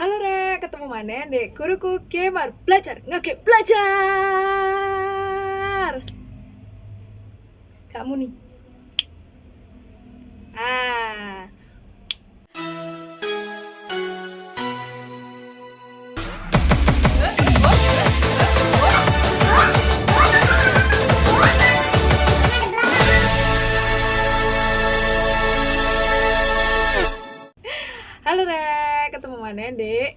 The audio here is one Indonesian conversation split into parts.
Halo Re, ketemu mana dek guruku gamer belajar ngake belajar. Kamu nih. Ah. Mana dek?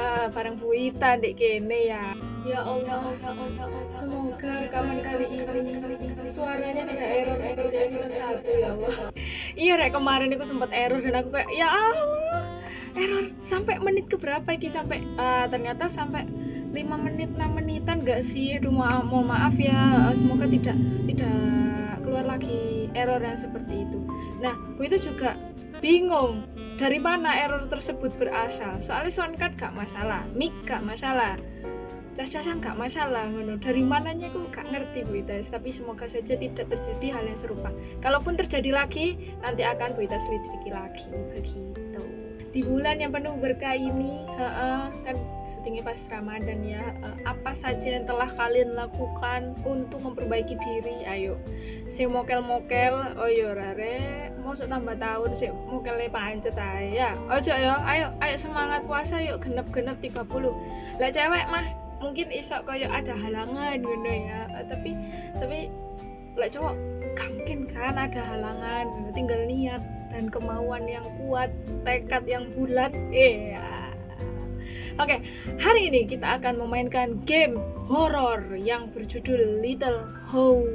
Eh, bareng Bu Ita dek kene ya. Ya Allah, ya Allah, semoga rekaman kali ini suaranya tidak error seperti episode 1 ya Allah. Iya Rek, kemarin aku sempat error dan aku kayak ya Allah, error sampai menit ke berapa iki sampai eh, ternyata sampai 5 menit 6 menitan gak sih? Aduh maaf, mohon maaf ya. Eh, semoga tidak tidak keluar lagi error yang seperti itu. Nah, Bu itu juga bingung dari mana error tersebut berasal. Soalnya soundcard gak masalah, mic gak masalah, cas-casan gak masalah ngono. Dari mananya aku gak ngerti Bu Ita, tapi semoga saja tidak terjadi hal yang serupa. Kalaupun terjadi lagi, nanti akan Bu Ita selidiki lagi begitu. Di bulan yang penuh berkah ini, heeh, kan syutingnya pas Ramadan ya. apa saja yang telah kalian lakukan untuk memperbaiki diri? Ayo, sing mokel-mokel, oh yo rare, mau tambah tahun sing mokelnya pancet ya. Ojo ya, ayo ayo semangat puasa yuk genep-genep 30. Lah cewek mah mungkin iso koyo ada halangan ngono ya. Tapi tapi lek cowok mungkin kan ada halangan, tinggal niat dan kemauan yang kuat, tekad yang bulat. Iya. Oke, hari ini kita akan memainkan game horor yang berjudul Little Hope.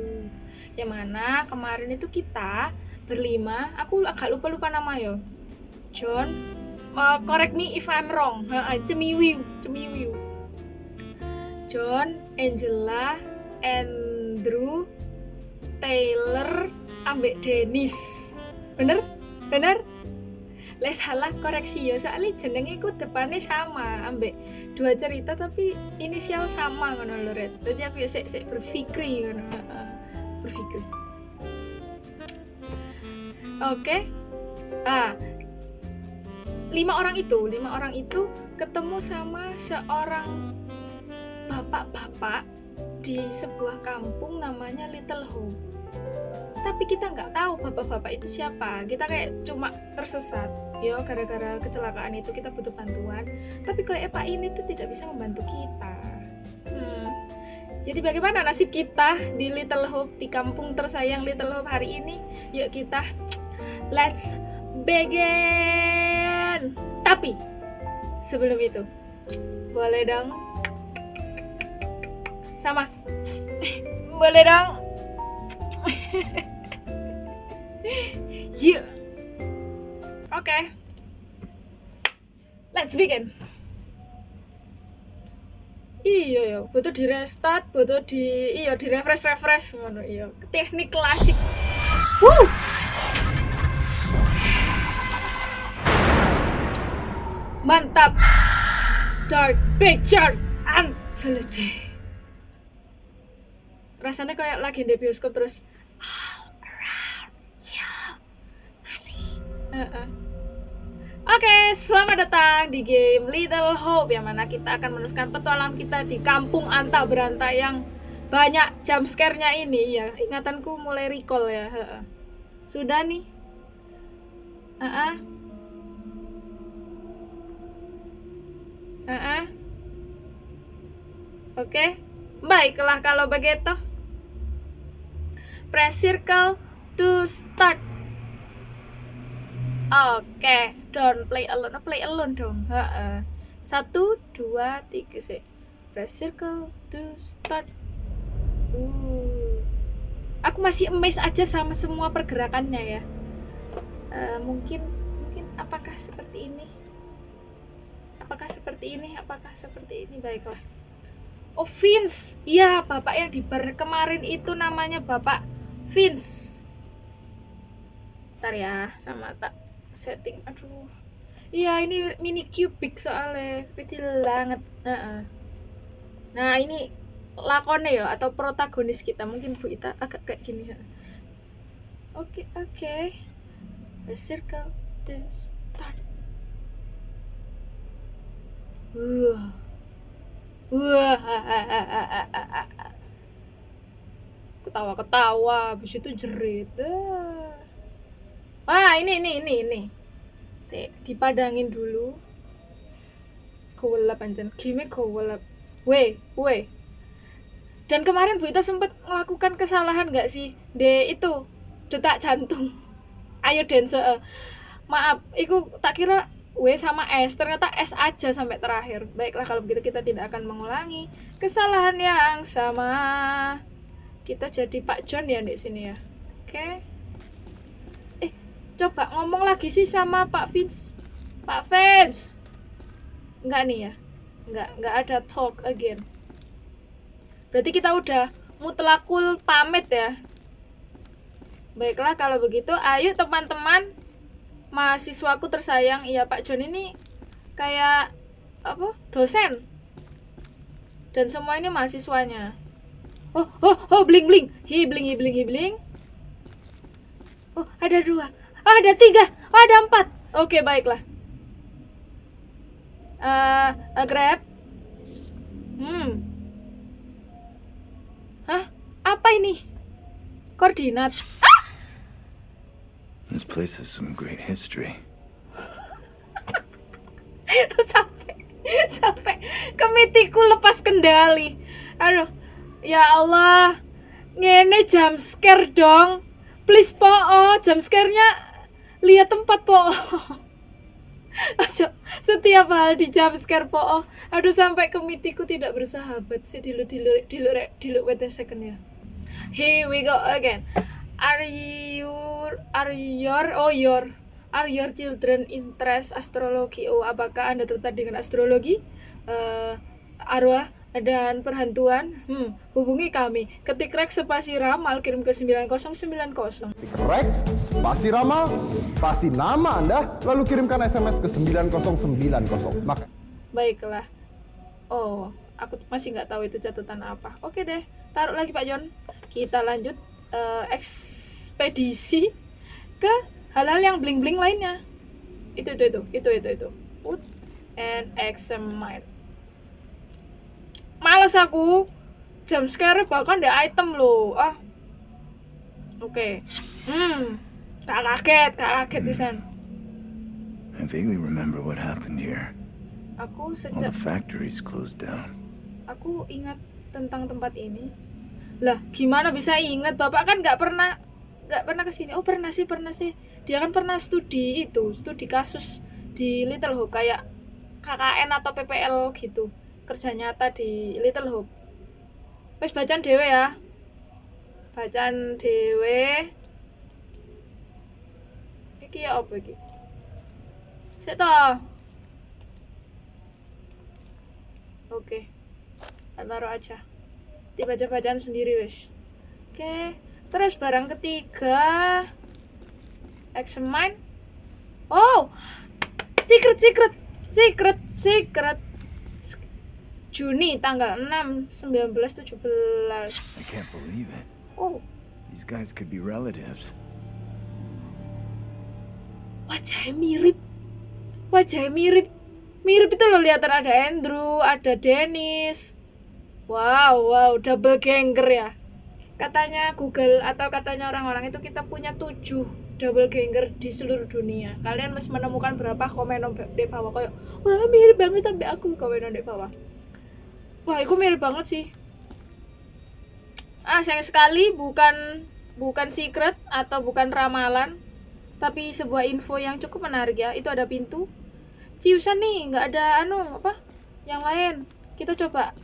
Yang mana kemarin itu kita berlima, aku agak lupa-lupa nama yo. John, uh, correct me if I'm wrong. Cemiwiu, Cemiwiu. John, Angela, Andrew, Taylor, ambek Dennis. Bener? Bener? Les salah koreksi ya soalnya jenenge ku depannya sama ambek dua cerita tapi inisial sama ngono lho Red. Jadi aku ya sik sik berpikir ngono. Berpikir. Oke. Ah. Lima orang itu, lima orang itu ketemu sama seorang bapak-bapak di sebuah kampung namanya Little Home. Tapi kita nggak tahu bapak-bapak itu siapa. Kita kayak cuma tersesat. Yo, gara-gara kecelakaan itu kita butuh bantuan. Tapi kayak Pak ini tuh tidak bisa membantu kita. Hmm. Jadi bagaimana nasib kita di Little Hope di kampung tersayang Little Hope hari ini? Yuk kita let's begin. Tapi sebelum itu boleh dong sama boleh dong yuk oke let's begin. Iya ya butuh di restart butuh di iya di refresh refresh. Ngono iya. Teknik klasik. Woo! mantap. Dark picture anthology. Rasanya kayak lagi di bioskop terus Heeh. Oke, selamat datang di game Little Hope yang mana kita akan meneruskan petualangan kita di kampung Anta Beranta yang banyak jump scare-nya ini ya. Ingatanku mulai recall ya. Heeh. Sudah nih. Heeh. Heeh. Oke. Baiklah kalau begitu. Press circle to start. Oke, don't play alone. Oh, play alone dong. Heeh. Satu, dua, tiga sih. Press circle to start. Uh. Aku masih amazed aja sama semua pergerakannya ya. Eh, mungkin, mungkin apakah seperti ini? Apakah seperti ini? Apakah seperti ini? Baiklah. Oh Vince, iya bapak yang di bar kemarin itu namanya bapak Vince. Ntar ya, sama tak setting. Aduh, iya ini mini cubic soalnya kecil banget. Heeh. Nah ini lakonnya ya atau protagonis kita mungkin Bu Ita agak kayak gini ya. Oke oke. The circle to start. Wah. Wah. Ketawa-ketawa, habis itu jerit. Ah. Wah, ini ini ini ini. Saya dipadangin dulu. Kewelap anjen. Game kewelap. Weh, weh. Dan kemarin Bu Ita sempat melakukan kesalahan nggak sih? De itu detak jantung. Ayo dance. Uh. Maaf, itu tak kira W sama S ternyata S aja sampai terakhir baiklah kalau begitu kita tidak akan mengulangi kesalahan yang sama kita jadi Pak John ya di sini ya. Oke. Eh coba ngomong lagi sih sama Pak Vince. Pak Vince. Enggak nih ya? Enggak enggak ada talk again. Berarti kita udah mutlakul pamit ya? Baiklah kalau begitu ayo teman-teman. Mahasiswaku tersayang. Iya Pak John ini kayak apa dosen. Dan semua ini mahasiswanya oh oh oh bling bling. Hibling hibling hibling oh ada dua. Oh ada tiga. Oh ada empat. Oke baiklah. Uh, uh, grab. Hmm. Hah? Apa ini? Koordinat. This place has some great history. sampai sampai kemitiku lepas kendali. Aduh, ya Allah, ngene jam scare dong. Please po, oh, jam scare-nya lihat tempat po. Aja setiap hal di jam scare po. Oh. Aduh sampai kemitiku tidak bersahabat sih dilu dilu dilu dilu wait a second ya. Here we go again. Are you are your oh your are your children interest astrologi? Oh, apakah Anda tertarik dengan astrologi? Uh, arwah dan perhantuan? Hmm, hubungi kami. Ketik rek spasi ramal kirim ke 9090. Ketik rek spasi ramal spasi nama Anda lalu kirimkan SMS ke 9090. Maka Baiklah. Oh, aku masih nggak tahu itu catatan apa. Oke deh, taruh lagi Pak John. Kita lanjut uh, ekspedisi ke hal-hal yang bling-bling lainnya. Itu itu itu itu itu itu. Put and examine. Males aku. Jam scare bahkan di item loh. Ah. Oke. Okay. Hmm. Tak kaget, tak kaget pisan. I vaguely remember what happened here. Aku All sejak the factories closed down. aku ingat tentang tempat ini lah gimana bisa ingat bapak kan nggak pernah nggak pernah ke sini oh pernah sih pernah sih dia kan pernah studi itu studi kasus di Little Hope kayak KKN atau PPL gitu kerja nyata di Little Hope wes bacaan dewe ya bacaan dewe iki ya apa iki Sik toh. Oke. Tak taruh aja. Dibaca bacaan sendiri wes. Oke. Terus barang ketiga examine. Oh. Secret secret secret secret Juni tanggal 6 19 17. I can't believe it. Oh, These guys could be relatives. wajahnya mirip. Wajahnya mirip. Mirip itu loh lihatan ada Andrew, ada Dennis. Wow, wow, double ganger ya. Katanya Google atau katanya orang-orang itu kita punya tujuh double ganger di seluruh dunia. Kalian masih menemukan berapa komen di bawah kayak wah mirip banget sampai aku komen di bawah. Wah, itu mirip banget sih. Ah, sayang sekali bukan bukan secret atau bukan ramalan, tapi sebuah info yang cukup menarik ya. Itu ada pintu. Ciusan nih, nggak ada anu apa? Yang lain. Kita coba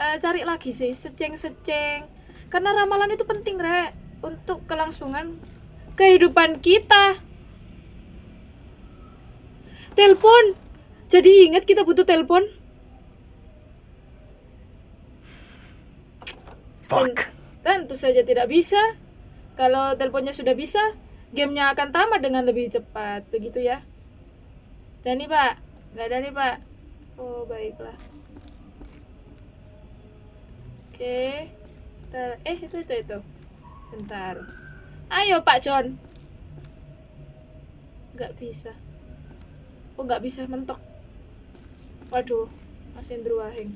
eh, cari lagi sih, seceng-seceng. Karena ramalan itu penting, Rek, untuk kelangsungan kehidupan kita. Telepon. Jadi ingat kita butuh telepon. Fuck. Dan tentu saja tidak bisa. Kalau teleponnya sudah bisa, gamenya akan tamat dengan lebih cepat. Begitu ya. Dani pak, nggak ada nih pak. Oh baiklah. Oke. Bentar. Eh itu itu itu. Bentar. Ayo Pak John. Nggak bisa. Oh nggak bisa mentok. Waduh, Mas Indro Wahing.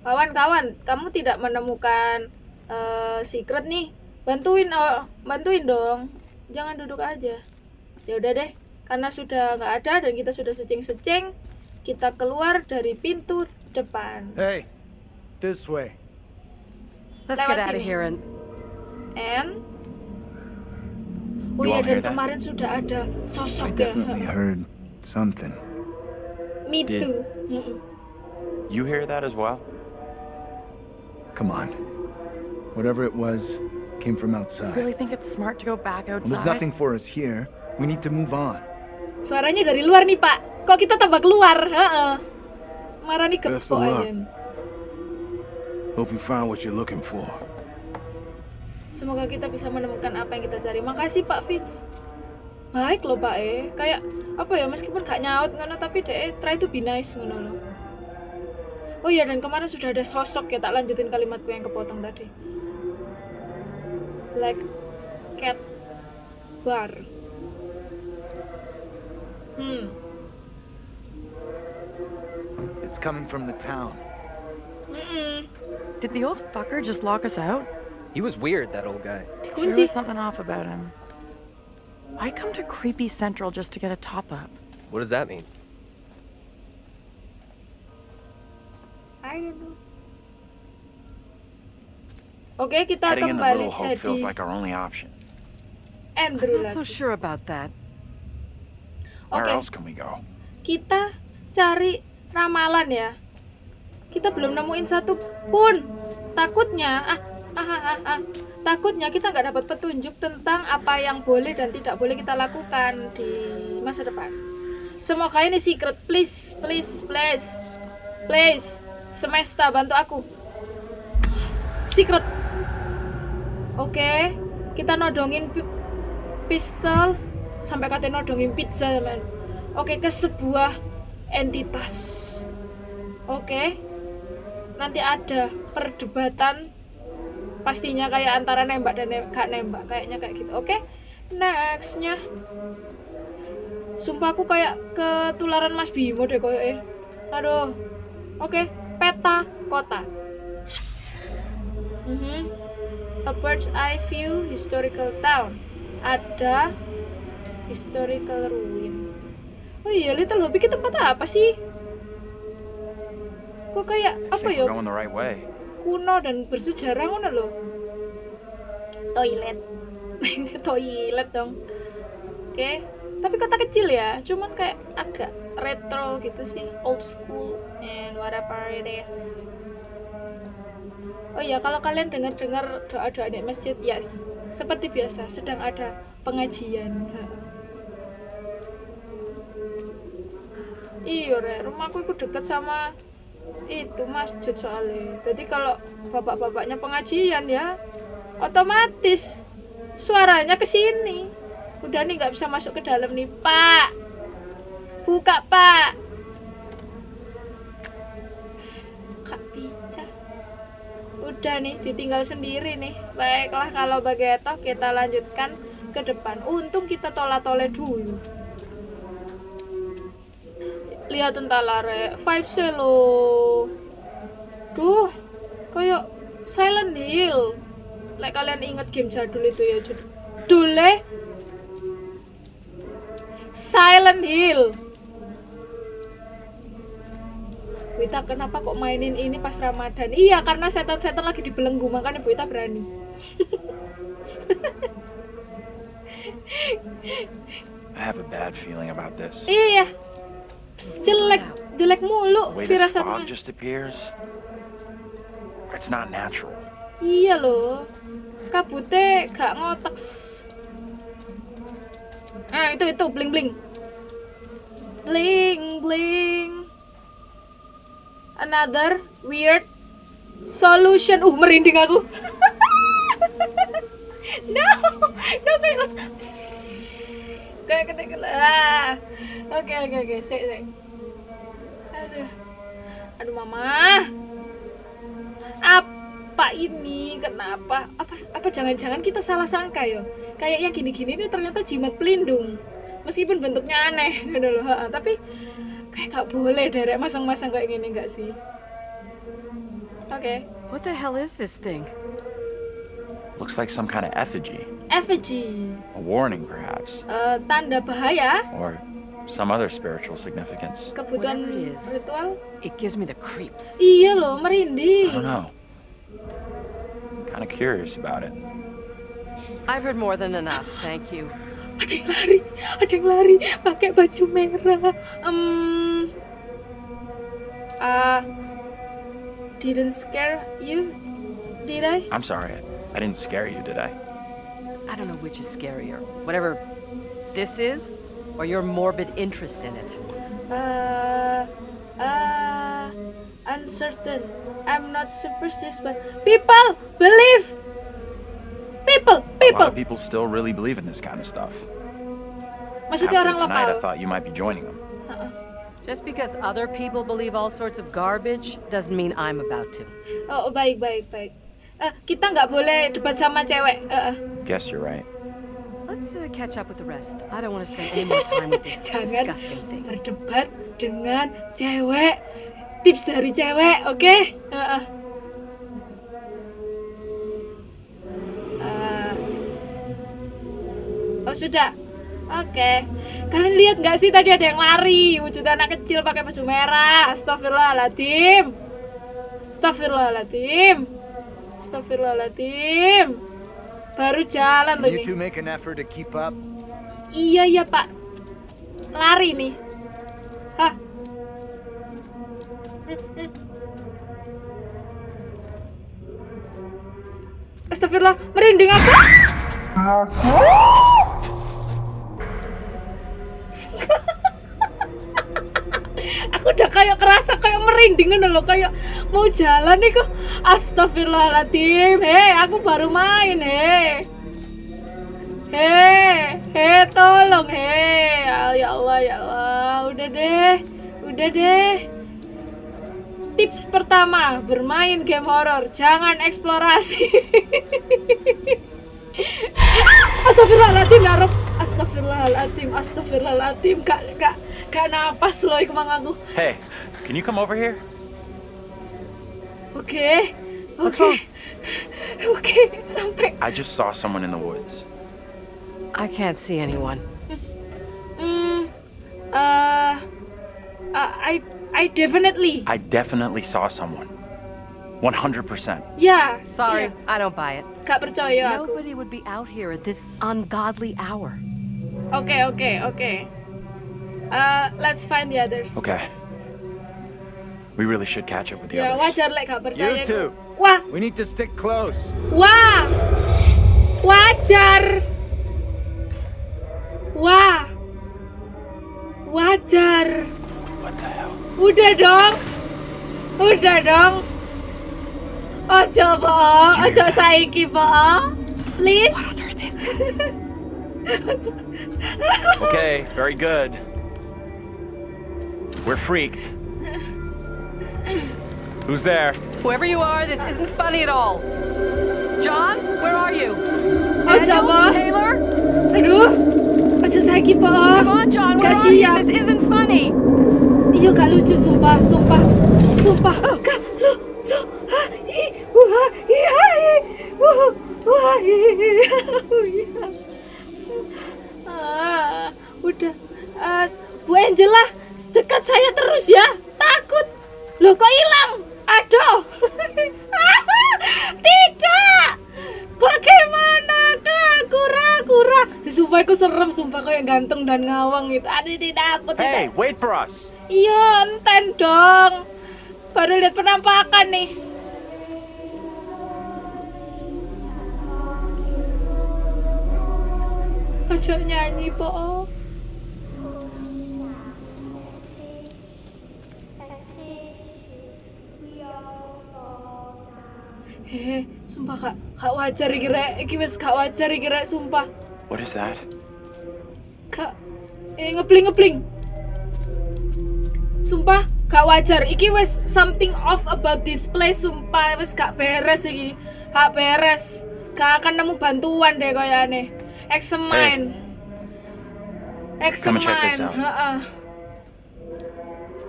Kawan-kawan, kamu tidak menemukan eh, secret nih. Bantuin, oh, bantuin dong. Jangan duduk aja. Ya udah deh, karena sudah nggak ada dan kita sudah secing-secing, kita keluar dari pintu depan. Hey, this way. Let's Lewat get out of here and And Oh iya hear dan that? kemarin sudah ada I sosok ya. definitely heard something. Me Did- too. You hear that as well? Come on. Whatever it was came from I outside. really think it's smart to go back Well, outside. there's nothing for us here. We need to move on. Suaranya dari luar nih Pak. Kok kita tambah keluar? Heeh. Gepok of luck. aja. Hope you found what you're looking for. Semoga kita bisa menemukan apa yang kita cari. Makasih Pak Vince. Baik loh Pak eh. Kayak apa ya meskipun gak nyaut ngono tapi deh try to be nice ngono loh. Oh iya dan kemarin sudah ada sosok ya tak lanjutin kalimatku yang kepotong tadi. Black cat bar. Hmm. It's coming from the town. Mm-mm. Did the old fucker just lock us out? He was weird, that old guy. There was something off about him. Why come to Creepy Central just to get a top up? What does that mean? I don't know. Oke, kita Heading in the kembali jadi like our only option. Andrew Not so lagi. sure about that. Where Oke. else can we go? Kita cari ramalan ya. Kita belum nemuin satu pun. Takutnya, ah, ah, ah, ah, ah. takutnya kita nggak dapat petunjuk tentang apa yang boleh dan tidak boleh kita lakukan di masa depan. Semoga ini secret, please, please, please, please. Semesta bantu aku. Secret. Oke, kita nodongin pi- pistol sampai katanya nodongin pizza, men. Oke, ke sebuah entitas. Oke. Nanti ada perdebatan pastinya kayak antara nembak dan nem- gak nembak kayaknya kayak gitu. Oke. Nextnya Sumpah aku kayak ketularan Mas Bimo deh eh. Aduh. Oke, peta kota. Mhm. A bird's eye view historical town. Ada historical ruin. Oh iya, Little Hobbit itu tempat apa sih? Kok kayak apa ya? right kuno dan bersejarah ngono loh. Toilet. Toilet dong. Oke. Tapi kota kecil ya, cuman kayak agak retro gitu sih, old school and whatever it is. Oh iya, kalau kalian dengar-dengar doa-doa di masjid, yes. Seperti biasa, sedang ada pengajian. Iya, Re. rumahku itu deket sama itu masjid soalnya. Jadi kalau bapak-bapaknya pengajian ya, otomatis suaranya ke sini. Udah nih nggak bisa masuk ke dalam nih, Pak. Buka, Pak. Udah nih, ditinggal sendiri nih. Baiklah kalau begitu kita lanjutkan ke depan. Untung kita tola-tole dulu. Lihat entahlah, Re. Vibes lo. Duh, kayak Silent Hill. Like kalian inget game jadul itu ya. Dule Silent Hill. Buita kenapa kok mainin ini pas Ramadan? Iya, karena setan-setan lagi dibelenggu, makanya Buita berani. I have a bad feeling about this. Iya. Psst, jelek, jelek mulu firasatnya. just appears, it's not natural. Iya loh. Kabute gak ngotek. Ah, itu itu bling bling. Bling bling. Another weird solution. Uh, merinding aku. no, no kayak langsung- kayak kena ah. Oke oke oke, sik sik. Aduh. Aduh mama. Apa ini? Kenapa? Apa apa jangan-jangan kita salah sangka ya? Kayak yang gini-gini ini ternyata jimat pelindung. Meskipun bentuknya aneh gitu loh, tapi kayak gak boleh derek masang-masang kayak gini gak sih oke What the hell is this thing? Looks like some kind of effigy. effigy A warning, perhaps. Eh, tanda bahaya Or some other spiritual significance. kebutuhan it is. ritual It gives me the creeps. iya loh I merinding don't know. Kind of curious about it. I've heard more than enough, thank you. Ada yang lari ada yang lari pakai baju merah um uh, didn't scare you did I I'm sorry. I didn't scare you, did I? I don't know which is scarier. Whatever this is, or your morbid interest in it. uh, uh, uncertain I'm not superstitious but people believe people A lot people of people still really believe in this kind of stuff. maksudnya After orang tonight, I thought you might be joining them. Just because other people believe all sorts of garbage doesn't mean I'm about to. oh baik baik baik Eh, kita nggak boleh debat sama cewek eh. Guess you're right. Let's uh, catch up with the rest. I don't want to spend any more time with this disgusting thing. berdebat dengan cewek tips dari cewek oke Heeh. Eh, oh sudah. Oke. Kalian lihat nggak sih tadi ada yang lari? Wujud anak kecil pakai baju merah. Astagfirullahaladzim astagfirullahaladzim astagfirullahaladzim baru jalan loh ini. make an effort to keep up? Iya ya pak. Lari nih. Hah? Astagfirullah Merinding aku Aku udah kayak kerasa kayak merinding ngono loh kayak mau jalan nih kok Astagfirullahaladzim Hei aku baru main hei Hei, hei tolong hei. Ya Allah, ya Allah. Udah deh. Udah deh. Tips pertama, bermain game horor, jangan eksplorasi. Astagfirullahaladzim, ya Rob. Astagfirullahaladzim, astagfirullahaladzim. Gak, gak, gak napas loh iku mang aku. Hey, can you come over here? Okay. What's oke, wrong? oke, sampai. I just saw someone in the woods. I can't see anyone. Hmm, uh, uh, I, I definitely. I definitely saw someone. 100%. Yeah. Sorry, iya. I don't buy it. Gak percaya aku. Nobody would be out here at this ungodly hour. Okay, okay, okay. Uh, let's find the others. Okay. We really should catch up with the Ya others. wajar lek gak percaya. You too. Wah, We need to stick close. wah, wajar. Wah, wajar. What the hell? Udah dong, udah dong. Ojo po, ojo saiki po, please. Okay, very good. We're freaked. Who's there? Whoever you are, this isn't funny at all. John, where are you? Ojo Daniel? po, Taylor? aduh, ojo saiki po. Come on, John, where Gak are you? siap. This isn't funny. Iya gak lucu sumpah, oh. sumpah, sumpah gak lucu. Ah, udah, Ah, Bu Angela, dekat saya terus ya, takut. Loh kok hilang? Aduh, tidak. Bagaimana kak? Kura-kura. Sumpah aku serem, sumpah kayak gantung dan ngawang gitu. Aduh, tidak aku tidak. Hey, wait for us. Iya, enten dong. Baru lihat penampakan nih. Ojo nyanyi, Po. Hehe, sumpah kak, kak wajar iki rek, iki wis gak wajar iki rek, sumpah. What is that? Kak, eh ngepling ngepling. Sumpah, gak wajar. Iki wis something off about this place. Sumpah, wis gak beres iki. Gak beres. Gak akan nemu bantuan deh kayaknya. Examine. Come and check this Examine. out. Heeh.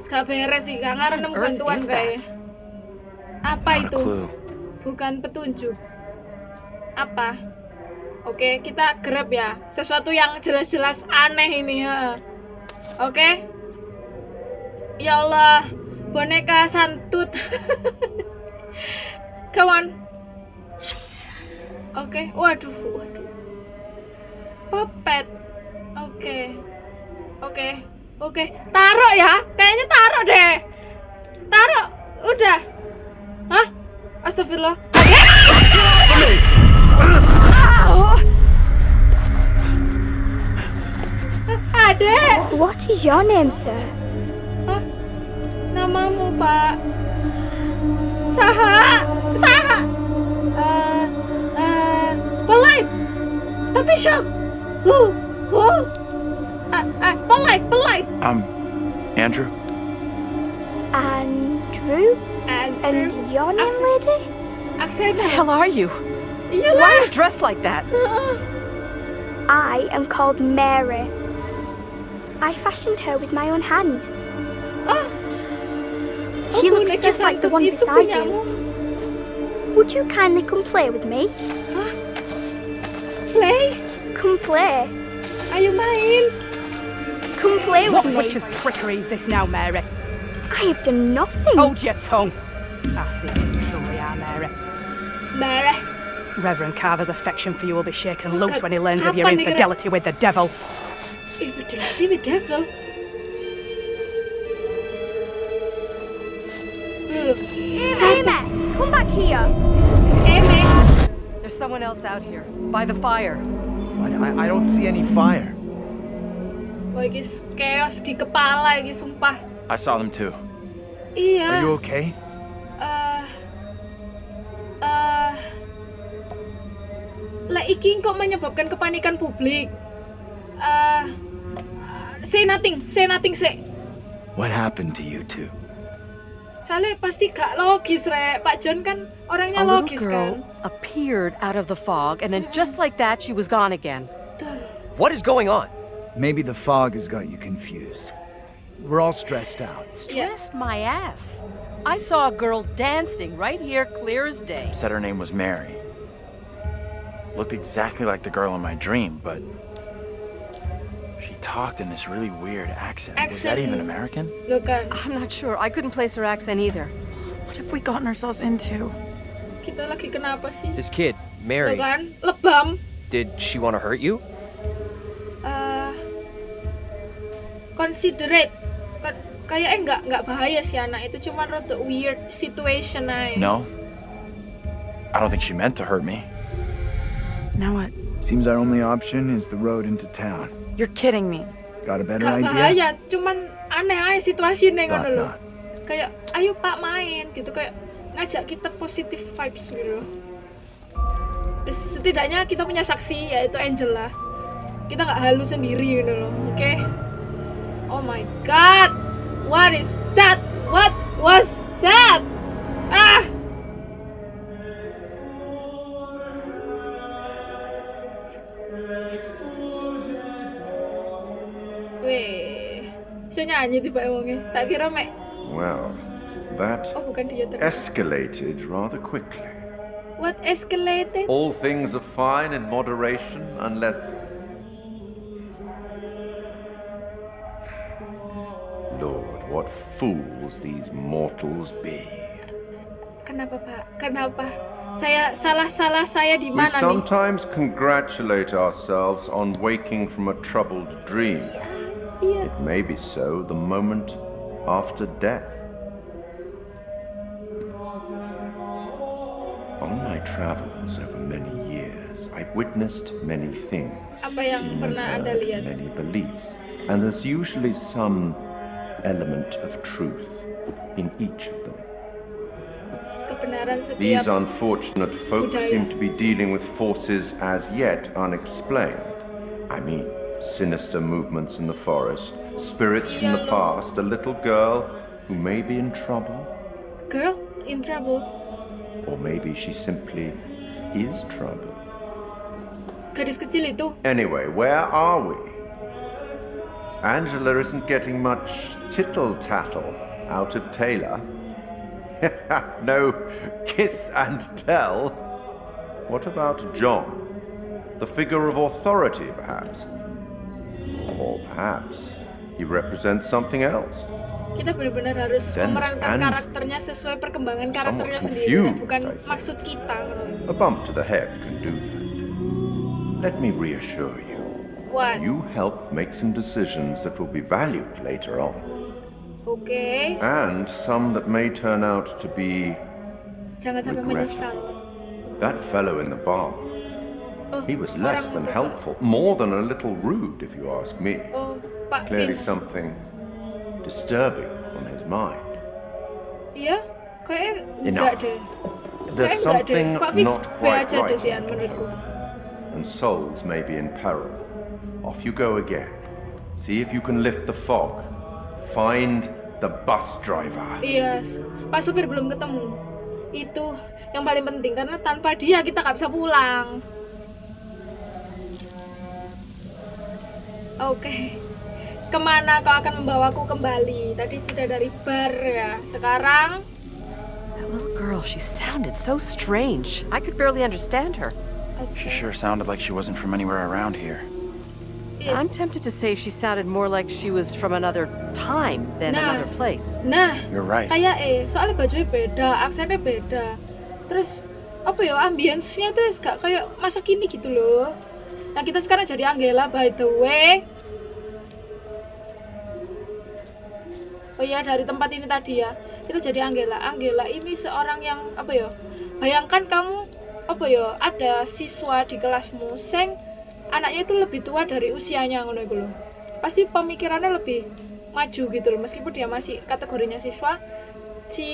Gak beres sih, gak Earth bantuan that? Apa itu? Bukan petunjuk. Apa? Oke, kita grab ya. Sesuatu yang jelas-jelas aneh ini, ha. Oke? Ya Allah, boneka santut. Come on. Oke, waduh, waduh. Puppet. Oke. Oke. Oke, taruh ya. Kayaknya taruh deh. Taruh. Udah. Hah? Astagfirullah. Adek. What is your name, sir? Hah? Namamu, Pak? Saha? Saha? Eh, eh, polite. Tapi shock. Huh, huh. Polite, polite. I'm Andrew. Andrew? And, And your name, Accent. lady? aksen the hell are you? You? Why are you dressed like that? I am called Mary. I fashioned her with my own hand. Oh. She Oh, looks just like the one beside you. Would you kindly come play with me? Huh? Play. Come play. Ayo main. Come play What with me. What witch's trickery is this now, Mary? I have done nothing. Hold your tongue. I see you truly are, Mary. Marah. Reverend Carver's affection for you will be shaken Look loose when he learns of your kapan nih kira- infidelity with the devil. Infidelity with the devil. Loh, Amy, come back here. Eme. There's someone else out here, by the fire. I, I, I don't see any fire. Wah, iki s- chaos di kepala iki sumpah. I saw them too. Iya. Are you okay? Eh eh lah iki kok menyebabkan kepanikan publik. Eh say nothing, say nothing, say. What happened to you two? Soalnya pasti gak logis, Rek. Pak John kan orangnya A little logis girl kan. appeared out of the fog, and then just like that, she was gone again. What is going on? Maybe the fog has got you confused. We're all stressed out. Stressed my ass. I saw a girl dancing right here, clear as day. Said her name was Mary. Looked exactly like the girl in my dream, but she talked in this really weird accent. accent. Was that Accent. even American? Loh kan, I'm not sure. I couldn't place her accent either. What have we gotten ourselves into? kita lagi kenapa sih? This kid, Loh Mary, kan, lebam. did she want to hurt you? eh considerate. Kan, kayaknya enggak enggak bahaya sih anak itu cuma rada weird situation aja. No. I don't think she meant to hurt me. Now what? Seems our only option is the road into town. You're kidding me. Got a better Gak idea? bahaya, cuman aneh aja situasinya ngono Thought loh. Kayak ayo Pak main gitu kayak ngajak kita positive vibes gitu. setidaknya kita punya saksi yaitu Angela. Kita nggak halu sendiri gitu loh, oke? Oh my god. What is that? What was that? Ah! Weh, bisa nyanyi tiba emangnya. Tak kira mek. Well, that Oh bukan dia terus. escalated rather quickly. What escalated? All things are fine in moderation unless. Lord, what fools these mortals be. Kenapa Pak? Kenapa? Saya salah-salah saya di We mana nih? sometimes congratulate ourselves on waking from a troubled dream. It may be so the moment after death. On my travels over many years, I've witnessed many things, seen and heard many beliefs, and there's usually some element of truth in each of them. These unfortunate folk budaya. seem to be dealing with forces as yet unexplained. I mean, sinister movements in the forest, spirits from the past, a little girl who may be in trouble, girl in trouble. or maybe she simply is trouble. Gadis kecil itu. Anyway, where are we? Angela isn't getting much tittle tattle out of Taylor. no kiss and tell. What about John? The figure of authority, perhaps? Or perhaps he represents something else? Kita benar-benar harus Dan- memerankan karakternya sesuai perkembangan karakternya sendiri, bukan maksud kita. A bump to the head can do that. Let me reassure you. What? You help make some decisions that will be valued later on, Okay. and some that may turn out to be jangan sampai menyesal. that fellow in the bar. Oh, He was less than helpful, more than a little rude, if you ask me. Oh, Clearly something disturbing on his mind. Iya, kayaknya enggak deh. There's something not quite right and souls may be in peril. Off you go again. See if you can lift the fog. Find the bus driver. Iya, s- Pak supir belum ketemu. Itu yang paling penting karena tanpa dia kita nggak bisa pulang. Oke. Ke mana kau akan membawaku kembali? Tadi sudah dari bar ya. Sekarang That little girl, she sounded so strange. I could barely understand her. She sure sounded like she wasn't from anywhere around here. yes. I'm tempted to say she sounded more like she was from another time than Nah. another place. Nah, You're right. kayak eh soalnya bajunya beda, aksennya beda. Terus apa ya ambience-nya tuh gak kayak masa kini gitu loh. Nah kita sekarang jadi Angela by the way. Oh iya dari tempat ini tadi ya kita jadi Angela. Angela ini seorang yang apa ya? Bayangkan kamu apa ya ada siswa di kelasmu sing anaknya itu lebih tua dari usianya ngono iku. Pasti pemikirannya lebih maju gitu loh meskipun dia masih kategorinya siswa si,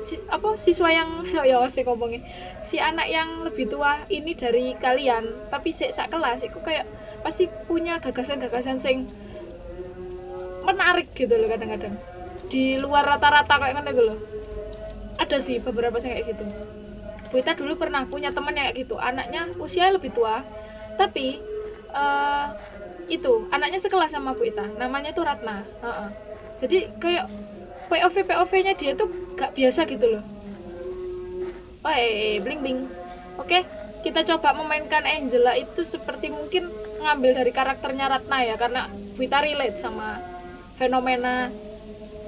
si apa siswa yang ya saya ngomongnya si anak yang lebih tua ini dari kalian tapi si sak kelas itu kayak pasti punya gagasan-gagasan sing menarik gitu loh kadang-kadang di luar rata-rata kayak ngono gitu loh ada sih beberapa sing kayak gitu. Bu Ita dulu pernah punya teman yang kayak gitu. Anaknya usia lebih tua tapi eh, itu anaknya sekelas sama Bu Ita namanya tuh Ratna. Heeh. jadi kayak POV POV nya dia tuh gak biasa gitu loh. Woi, bling bling. Oke, kita coba memainkan Angela itu seperti mungkin ngambil dari karakternya Ratna ya karena Bu Ita relate sama fenomena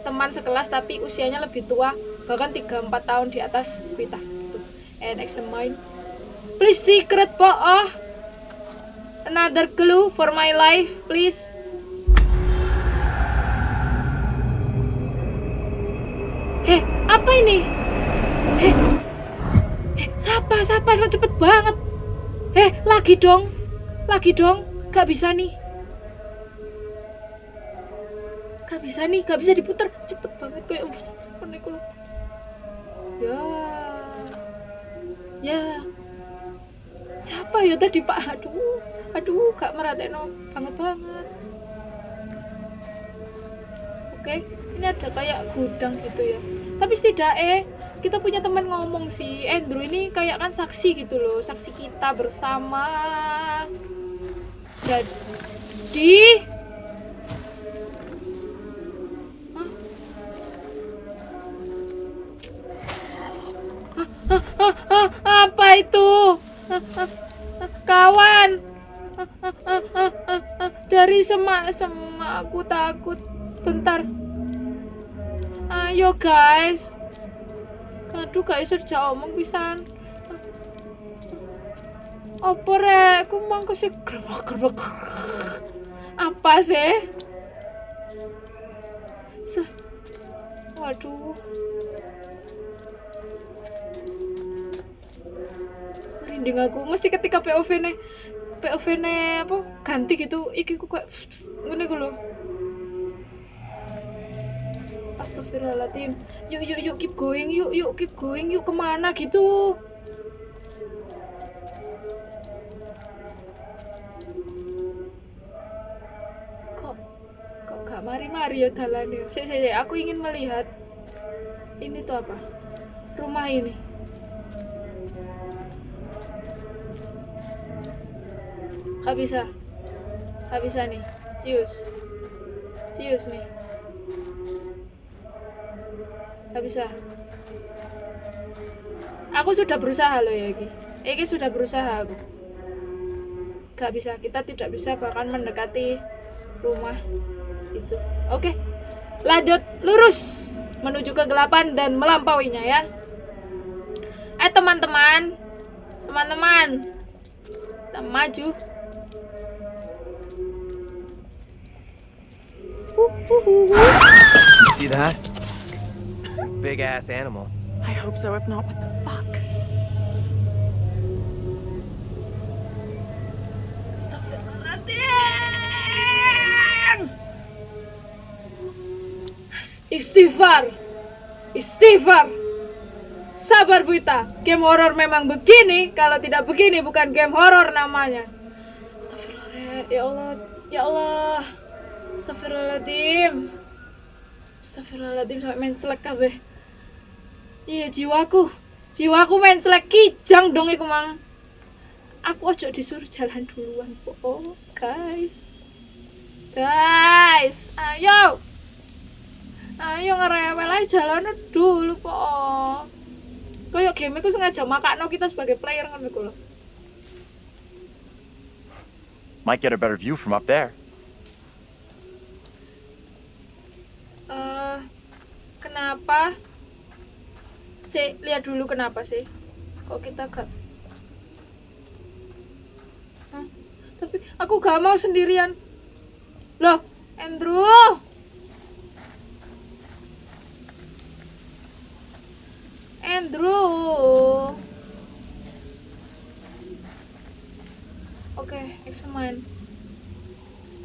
teman sekelas tapi usianya lebih tua bahkan 3-4 tahun di atas Bu Ita gitu. And examine. Please secret po oh. Another clue for my life, please. Heh, apa ini? Heh, Eh, siapa, siapa, cepet banget. Eh, lagi dong. Lagi dong. Gak bisa nih. Gak bisa nih, gak bisa diputar. Cepet banget kayak uff, cepet nih kalau. Ya. Ya. Siapa ya tadi Pak? Aduh. Aduh, gak merhatiin banget banget. Oke, ini ada kayak gudang gitu ya. Tapi setidaknya kita punya teman ngomong sih Andrew ini kayak kan saksi gitu loh saksi kita bersama jadi apa itu kawan dari semak semak aku takut bentar ayo guys Aduh gak iso omong pisan. Apa rek? Ku mangko sih gerbek-gerbek. Apa sih? Se Waduh. Merinding aku. Mesti ketika POV ne POV ne apa ganti gitu iki ku kayak ngene ku lho. Astagfirullahaladzim. Yuk yuk yuk keep going yuk yuk keep going yuk ke mana gitu. Kok kok gak mari-mari ya dalannya? Sik aku ingin melihat Ini tuh apa? Rumah ini Gak bisa Gak bisa nih Cius Cius nih. Gak bisa. Aku sudah berusaha loh ya Ki. Iki sudah berusaha aku. Gak bisa, kita tidak bisa bahkan mendekati rumah itu. Oke, lanjut lurus menuju kegelapan dan melampauinya ya. Eh teman-teman, teman-teman, kita maju. See that? Big ass animal. I hope so. If not, what the fuck? Astagfirullahaladzim. Istighfar. Istighfar. Sabar Buita. Game horror memang begini. Kalau tidak begini bukan game horror namanya. Astagfirullah. Ya Allah. Ya Allah. Astagfirullahaladzim. Astagfirullahaladzim sampai mencelek kabeh. Iya jiwaku. Jiwaku mencelek kijang dong iku mang. Aku ojo disuruh jalan duluan, po. Guys. Guys, ayo. Ayo ngerewel aja jalan dulu, po. Kayak game iku sengaja makakno kita sebagai player ngono iku lho. Might get a better view from up there. Eh, kenapa? Sih, lihat dulu kenapa sih? Kok kita gak Hah? Tapi aku gak mau sendirian. Loh, Andrew. Andrew. Oke, examine.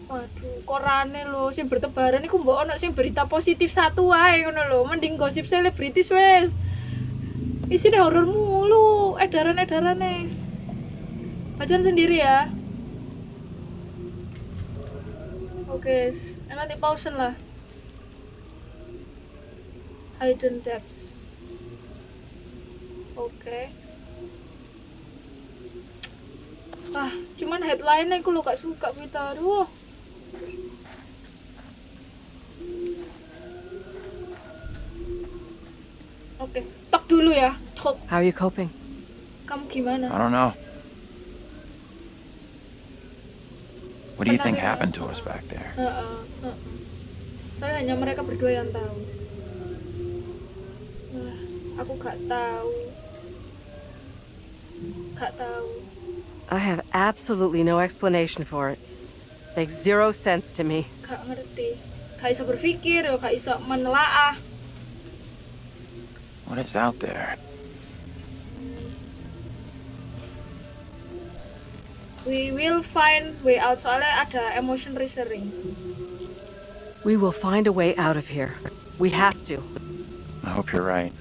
Waduh, korane lho sing bertebaran iku mbok ono sing berita positif satu wae ngono lho. Mending gosip selebritis wes. Isine horor mulu, edaran-edarane. Bacaan sendiri ya. Oke, s- eh, nanti pausen lah. Hidden depths. Oke. Ah, cuman headline-nya aku lo gak suka berita. Aduh. Oke, tok dulu ya. Tok. How are you coping? Kamu gimana? I don't know. What do you think happened to us back there? Heeh, heeh. Soalnya hanya mereka berdua yang tahu. Wah, aku gak tahu. Gak tahu. I have absolutely no explanation for it. Makes zero sense to me. Gak ngerti. Gak iso berpikir, gak iso menelaah. What is out there? We will find way out. Soalnya ada emotion reasoning. We will find a way out of here. We have to. I hope you're right.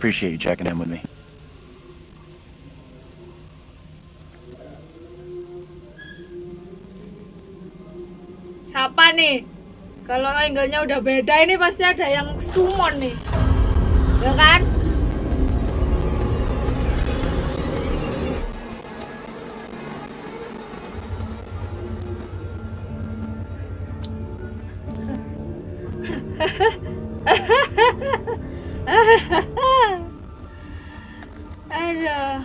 Appreciate you checking in with me. Siapa nih? Kalau angle-nya udah beda ini pasti ada yang summon nih. Ya kan? Aduh.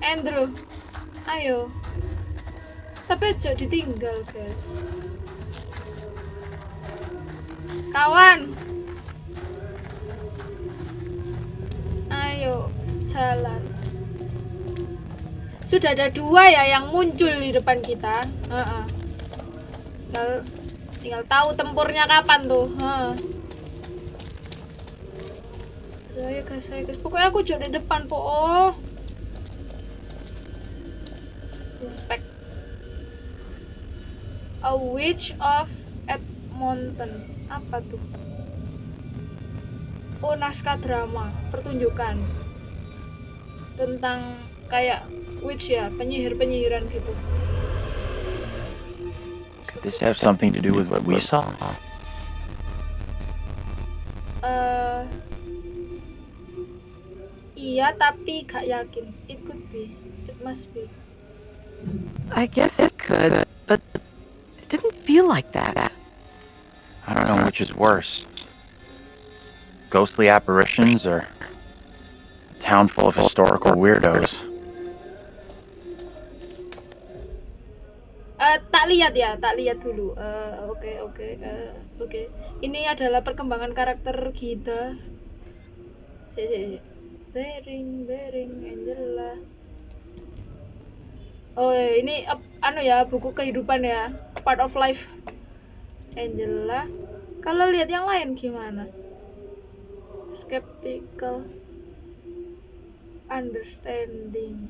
Andrew. Ayo. Tapi aja ditinggal, guys. Kawan. Jalan. Sudah ada dua ya yang muncul di depan kita. Heeh. Tinggal, tinggal tahu tempurnya kapan tuh. Aduh, Ayo guys, ayo guys. Pokoknya aku jauh di depan po. Oh. Inspect. A Witch of Edmonton. Apa tuh? Oh, naskah drama, pertunjukan. Tentang kayak witch ya, penyihir-penyihiran gitu. Could this have something to do with what we saw? eh iya, tapi gak yakin. It could be. It must be. I guess it could, but it didn't feel like that. I don't know which is worse? Ghostly apparitions or a town full of historical weirdos? Eh, tak lihat ya, tak lihat dulu. Eh, Oke, oke, eh, oke. Ini adalah perkembangan karakter kita. Bering, Bering, Angela. Oh, ini ap- anu ya, buku kehidupan ya. Part of life. Angela. Kalau lihat yang lain gimana? Skeptical. Understanding.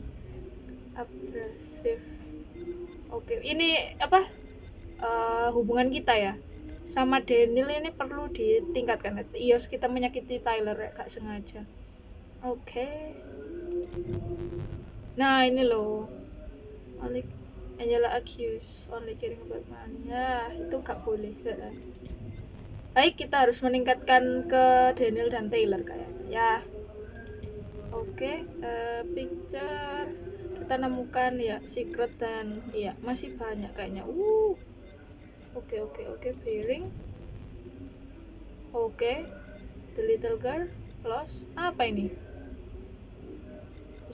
Abrasive. Oke, ini apa? eh, hubungan kita ya sama Daniel ini perlu ditingkatkan. Iya, kita menyakiti Tyler ya, gak sengaja. Oke. Nah, ini loh. Only Angela accused only caring about money. Ya, itu gak boleh. Heeh. Baik, kita harus meningkatkan ke Daniel dan Taylor kayaknya. Ya. Oke, eh, picture kita nemukan ya secret dan iya masih banyak kayaknya. Uh. Oke, oke, oke, bearing. Oke. The little girl plus apa ini?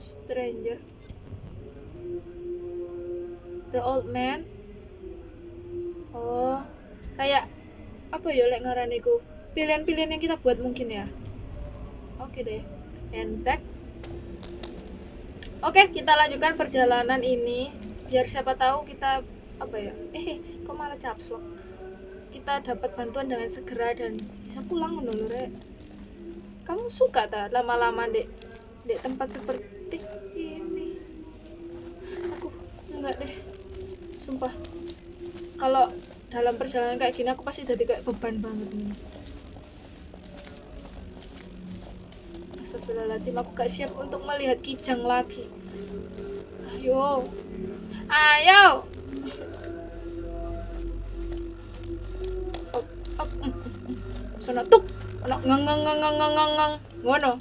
Stranger. The old man. Oh, kayak apa ya lek ngaraniku? Pilihan-pilihan yang kita buat mungkin ya. Oke deh. And back. Oke, kita lanjutkan perjalanan ini biar siapa tahu kita apa ya? Eh, kok malah caps lock. Kita dapat bantuan dengan segera dan bisa pulang lho, Rek. Kamu suka tak lama-lama dek dek tempat seperti ini? Aku enggak deh. Sumpah. Kalau dalam perjalanan kayak gini aku pasti jadi kayak beban banget nih. Astagfirullahaladzim, aku gak siap untuk melihat kijang lagi. Ayo. Ayo. Op, mm, mm, mm. Sono tuk. Ono ngeng ngeng ngeng ngeng ngeng ngeng. Ngono.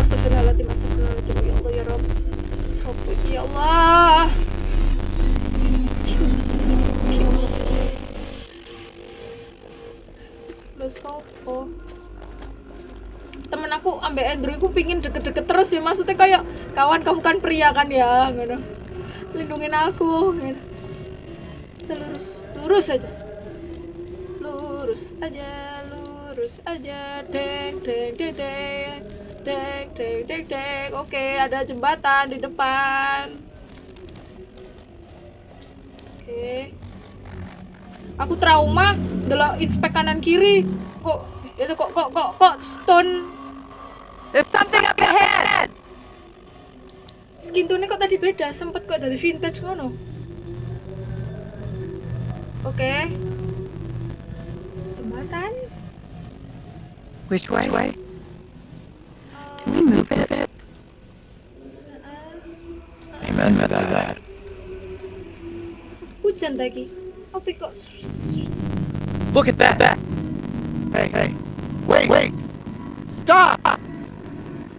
Astagfirullahaladzim, astagfirullahaladzim. Ya Allah ya Rabb. Sopo ya Allah. Gimana sih? Lo sopo? Temen aku ambek Andrew aku pingin deket-deket terus ya maksudnya kayak kawan kamu kan pria kan ya? Gitu lindungin aku. Gitu. kita lurus lurus aja. Lurus aja lurus aja. Deng deng deng deng. Deng deng deng deng. Oke ada jembatan di depan. Oke. Aku trauma delok inspek kanan kiri. Kok itu kok kok kok kok stone There's something up ahead! skin tone kok tadi beda sempet kok dari vintage ngono oke jembatan Which way? way? Can we move it? Amen to that. hujan lagi apa kok Look at that! Hey, hey. Wait, wait. Stop!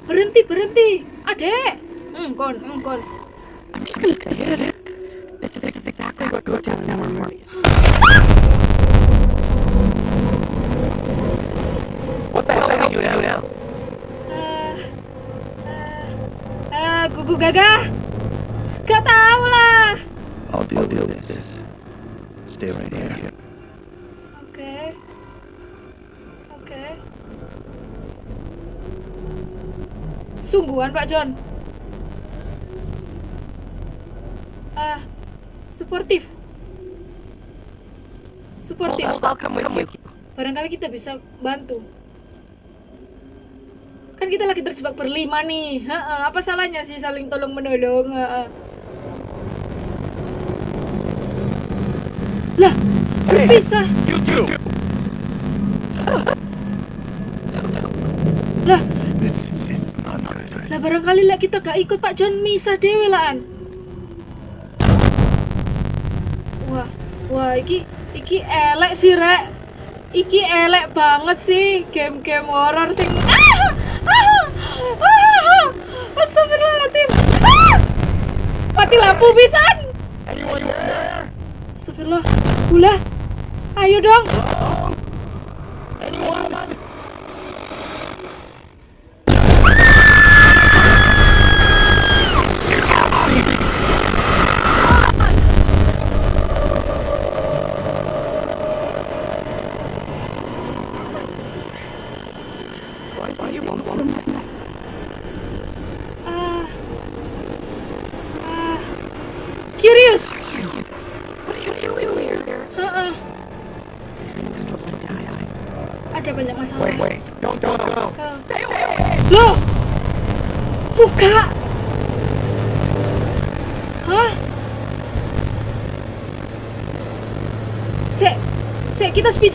Berhenti berhenti adek kon kon I'm just gonna say it. This is exactly what goes down in our movies. What the hell are you doing now? ah ah ah gugu gagah gak tau lah I'll deal with this. Stay right here. oke oke sungguhan Pak John. Ah suportif. Suportif. You. barangkali kita bisa bantu. Kan kita lagi terjebak berlima nih. Heeh, apa salahnya sih saling tolong menolong? Heeh. lah berpisah. You too! lah This is not good. lah barangkali lah kita gak ikut Pak John misah dewe laan wah wah iki iki elek sih rek iki elek banget sih game-game horror sing ah! Ah! Ah! Astagfirullahaladzim ah! mati lampu pisan? Astagfirullah ulah Ayo dong.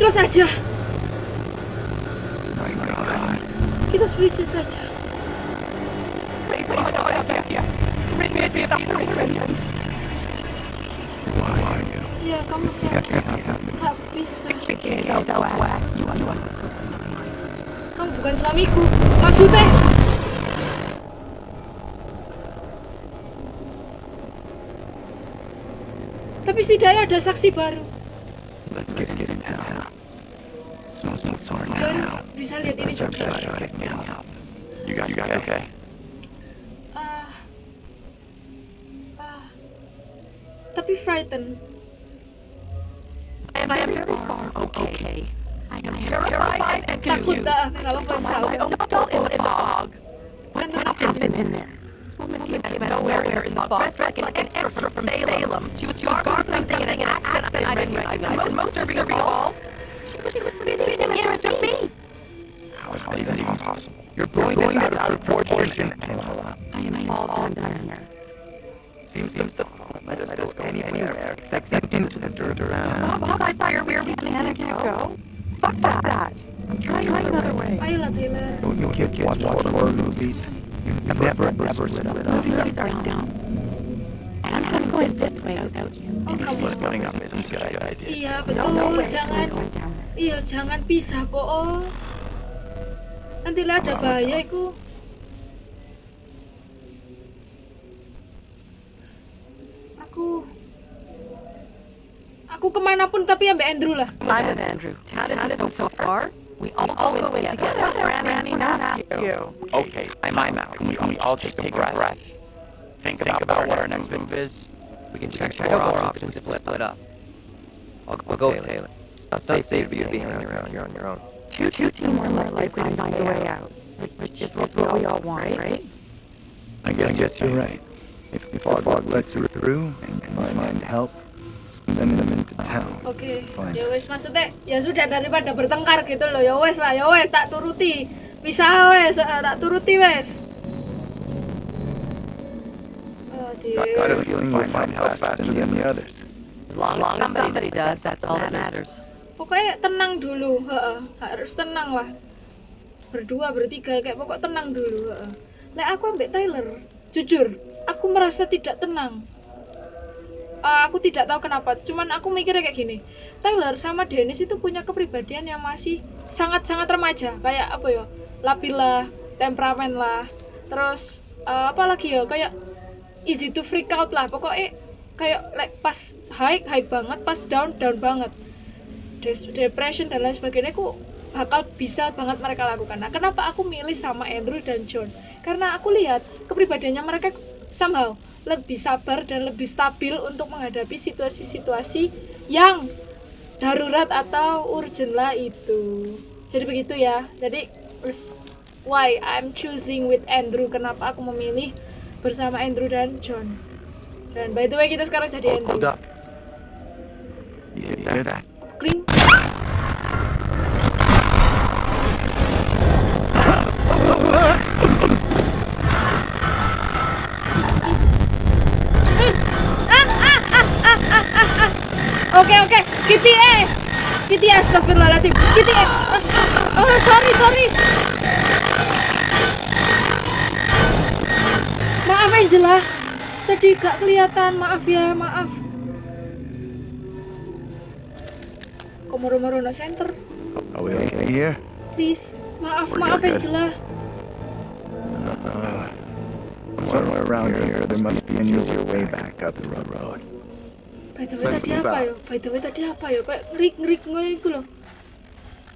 Kita speechless aja. Kita speechless aja. Ya, kamu sakit. Gak bisa. Kamu bukan suamiku. Maksudnya? Tapi setidaknya ada saksi baru. Lihat ini juga. You got, you got okay. Ah. Ah. Tapi frightened. And I am very far okay. I am terrified and confused. dah, gak apa-apa My own adult in the fog. Kan tenang happened in there? Woman came out of nowhere in the fog, dressed like an extra from Salem. She was, she was guarding something in an accent I didn't recognize. And most disturbing of all, she was spitting an image of me. How is that even possible? You're blowing this out of proportion, Angela. I am all done here. Seems seems the let us, let us go anywhere except into the dirt around. Bob, I saw your weird plan. I can't go. Fuck that. I'm trying another way. Ayolah Taylor. When you kids watch horror movies, you never, never lit up. Movies are down. And I'm going this way without you. Oh kamu. Splitting up isn't a good idea. Iya betul, jangan. Iya jangan pisah po. Nanti lah ada bahaya iku. Aku Aku ke mana pun tapi ambek Andrew lah. I'm with Andrew. Tad is so far. We all go away together. Granny, not you. Okay, time out. Can we, can we all take a breath? Think, about, what our next move is. We can check, check out more options, split, split up. I'll, I'll go with Taylor. It's not safe for you to be on your own. You're on your own. Two, two, two more likely to find a way out. Which is what we all want, right? I guess, I guess you're right. If, if the fog lets you through and, and find help, send them into town. Oke, Fine. ya wes maksudnya ya sudah daripada bertengkar gitu loh. Ya wes lah, ya wes tak turuti. Bisa wes, eh, tak turuti wes. Oh I got a dear. feeling we'll find help faster than the others. As long as somebody does, that's all that matters. Pokoknya tenang dulu, heeh. harus tenang lah. Berdua, bertiga, kayak pokok tenang dulu. heeh. Lek aku ambek Tyler, jujur, aku merasa tidak tenang. Ah, aku tidak tahu kenapa, cuman aku mikirnya kayak gini. Tyler sama Dennis itu punya kepribadian yang masih sangat-sangat remaja, kayak apa ya? Labil lah, temperamen lah. Terus eh, apa lagi ya? Kayak easy to freak out lah. Pokoknya kayak like pas high high banget, pas down down banget depression dan lain sebagainya aku bakal bisa banget mereka lakukan. Nah, kenapa aku milih sama Andrew dan John? Karena aku lihat kepribadiannya mereka somehow lebih sabar dan lebih stabil untuk menghadapi situasi-situasi yang darurat atau urgent lah itu. Jadi begitu ya. Jadi why I'm choosing with Andrew. Kenapa aku memilih bersama Andrew dan John? Dan by the way kita sekarang jadi Andrew. Hold up. You hear that? Kling. Oke oke, Kitty eh, Kitty astagfirullahaladzim, Kitty eh, Ah, oh sorry sorry. Maaf Angela, tadi gak kelihatan, maaf ya, maaf. Kok moro-moro nak center? Are we okay here? Please, maaf, We're maaf. Angela. Uh, somewhere around here, there must be an easier way back up the road. By the way Let's tadi apa out. yo? By the way tadi apa yo? Kayak ngerik-ngerik ngono iku loh.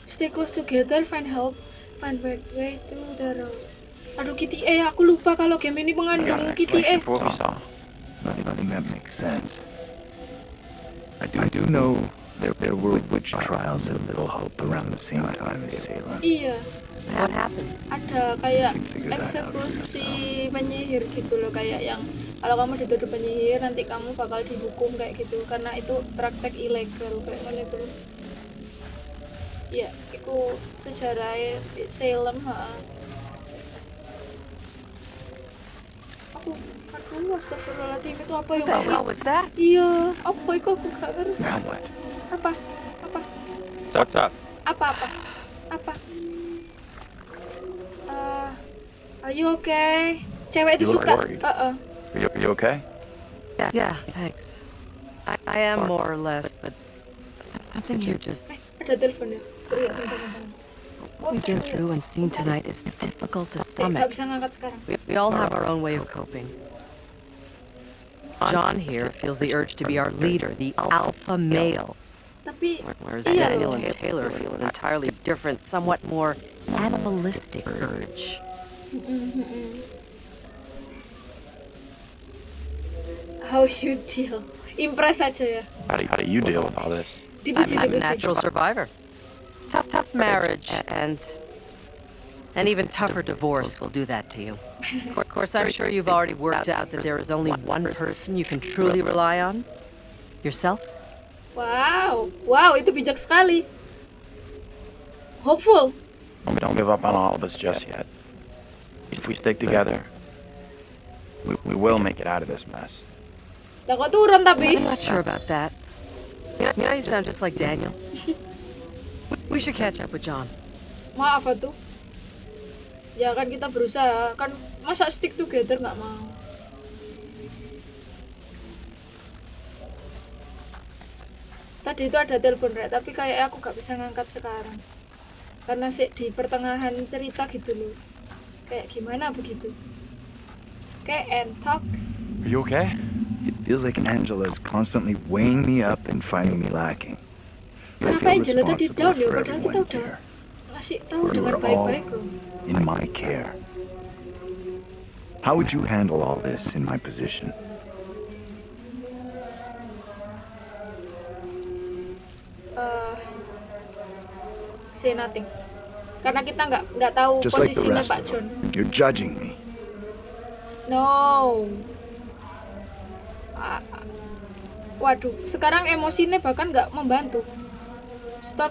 Stay close together, find help, find back way to the road. Aduh Kitty E, aku lupa kalau game ini mengandung an Kitty E. saw. Nothing, nothing that makes sense. I do, I do know there, there were witch trials at Little Hope around the same time as Salem. Iya, What happened? ada kayak eksekusi penyihir gitu loh kayak yang kalau kamu dituduh penyihir nanti kamu bakal dihukum kayak gitu karena itu praktek ilegal kayak mana itu ya itu sejarah Salem ha. aku aduh astagfirullahaladzim itu apa ya that? iya apa itu aku gak ngerti Now what? Apa apa So what's up? apa apa apa Eh, are you okay cewek itu You look suka worried. uh Are you, you okay? Yeah, yeah, thanks. I, I am more or less, but something here just eh ada telepon ya serius bentar, bentar. what we've been through and seen tonight is difficult to Eh, stomach. bisa ngangkat sekarang We, we all have our own way of coping. John here feels the urge to be our leader, the alpha male, tapi whereas iya Daniel and Taylor feel an entirely different, somewhat more animalistic urge. Mm-mm. how you deal impress aja ya How do, how do you deal with all this? dipuji I'm, I'm a natural survivor. Tough, tough marriage and an even tougher divorce will do that to you. Of course, I'm sure you've already worked out that there is only one person you can truly rely on. Yourself? Wow wow itu bijak sekali hopeful We don't give up on all of us just yet. If we stick together, we, we will make it out of this mess. kok turun tapi I'm not sure about that. You know, you know, you sound just like Daniel. We should catch up with John. maaf tuh ya kan kita berusaha kan masa stick together nggak mau tadi itu ada telepon rek tapi kayak aku gak bisa ngangkat sekarang karena sih di pertengahan cerita gitu loh kayak gimana begitu kayak and talk Are you okay? It feels like Angela's constantly weighing me up and finding me lacking. Kenapa Angela tadi down ya padahal kita udah ngasih tahu dengan baik-baik loh in my care. How would you handle all this in my position? eh say nothing karena kita nggak nggak tahu Just like posisinya rest Pak John them. You're judging me. no ah. waduh sekarang emosinya bahkan nggak membantu stop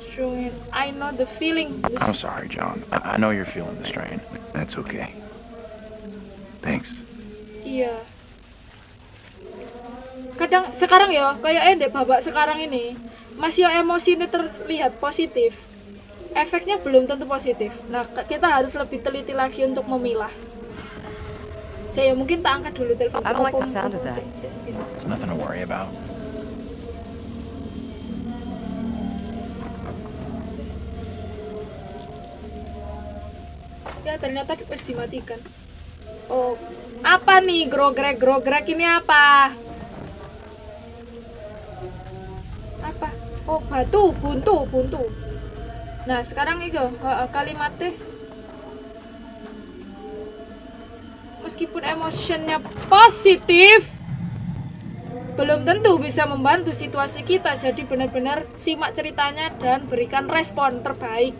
showing I know the feeling I'm sorry, John. I, I know you're feeling the strain. That's okay. Thanks. iya kadang sekarang ya kayaknya dek babak sekarang ini masih emosinya terlihat positif. Efeknya belum tentu positif. Nah kita harus lebih teliti lagi untuk memilah. Saya mungkin tak angkat dulu telepon. I don't like the sound of that. It's nothing to worry about. ya ternyata dimatikan oh apa nih grogrek grogrek ini apa oh batu buntu buntu nah sekarang itu uh, kalimatnya meskipun emotionnya positif belum tentu bisa membantu situasi kita jadi benar-benar simak ceritanya dan berikan respon terbaik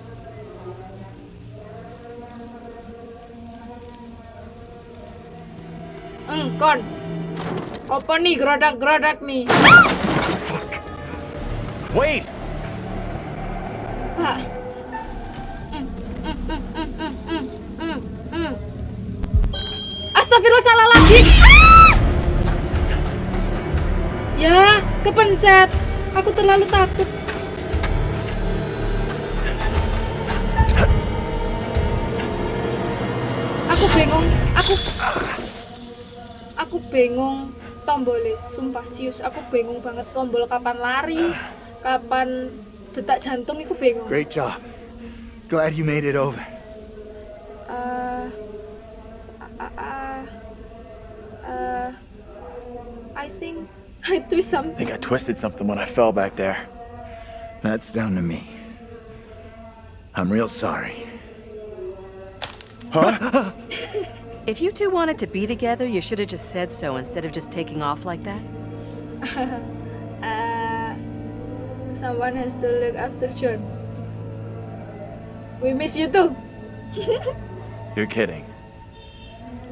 Engkon. Apa nih geradak-geradak nih? Wait! Pak. Astagfirullah salah lagi. Ah! Ya, kepencet. Aku terlalu takut. Aku bingung. Aku aku bingung tombolnya sumpah cius aku bingung banget tombol kapan lari kapan detak jantung itu bingung Great job. Glad you made it over. Eh, uh, uh, uh, I think I twist I something. think I twisted something when I fell back there. That's down to me. I'm real sorry. Huh? If you two wanted to be together, you should have just said so instead of just taking off like that. someone has to look after John. We miss you too. You're kidding.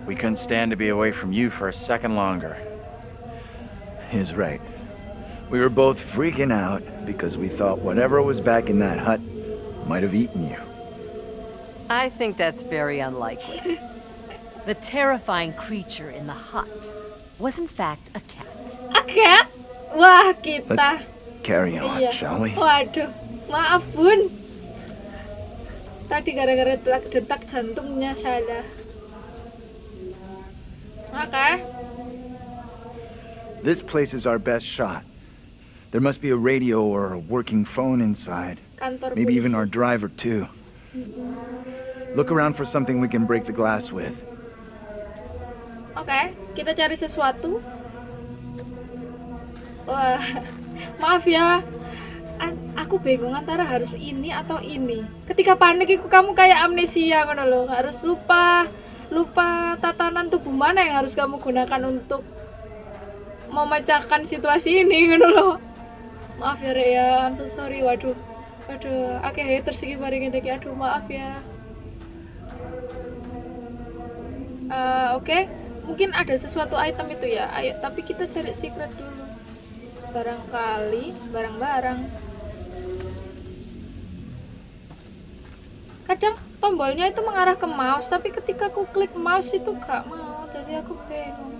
We couldn't stand to be away from you for a second longer. He's right. We were both freaking out because we thought whatever was back in that hut might have eaten you. I think that's very unlikely. the terrifying creature in the hut was in fact a cat. A cat? Wah, kita. Let's carry on, Iya. shall we? Waduh, maaf bun. Tadi gara-gara detak, jantungnya salah. Oke. This place is our best shot. There must be a radio or a working phone inside. Kantor Maybe even our driver, too. Look around for something we can break the glass with. Oke, kita cari sesuatu. Wah, maaf ya. Aku bingung antara harus ini atau ini. Ketika panik itu kamu kayak amnesia ngono loh. Harus lupa lupa tatanan tubuh mana yang harus kamu gunakan untuk memecahkan situasi ini ngono loh. Maaf ya Rek ya, I'm so sorry. Waduh. Waduh, akeh haters iki bareng iki. Aduh, maaf ya. Eh, Oke, mungkin ada sesuatu item itu ya. Ayo, tapi kita cari secret dulu. Barangkali barang-barang. Kadang tombolnya itu mengarah ke mouse, tapi ketika aku klik mouse itu gak mau, jadi aku bingung.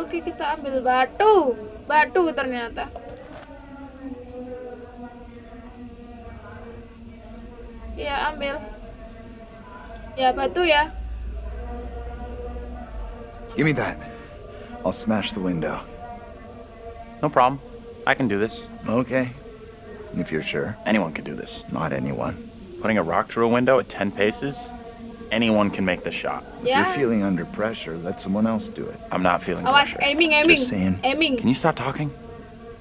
Oke, kita ambil batu. Batu ternyata. Ya, ambil. Ya, batu ya. Give me that. I'll smash the window. No problem. I can do this. Okay. If you're sure. Anyone can do this. Not anyone. Putting a rock through a window at 10 paces? Anyone can make the shot. If you're feeling under pressure, let someone else do it. I'm not feeling oh, Awas, pressure. aiming, aiming. Just saying. Aiming. Can you stop talking?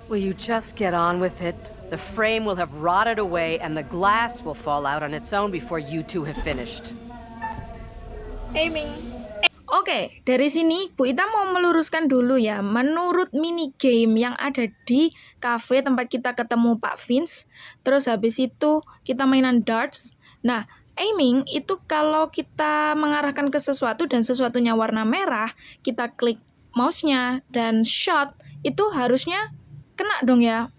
Will you just get on with it? The frame will have rotted away and the glass will fall out on its own before you two have finished. Aiming. Oke, dari sini Bu Ita mau meluruskan dulu ya. Menurut mini game yang ada di cafe tempat kita ketemu Pak Vince, terus habis itu kita mainan darts. Nah, aiming itu kalau kita mengarahkan ke sesuatu dan sesuatunya warna merah, kita klik mouse-nya dan shot itu harusnya kena dong ya.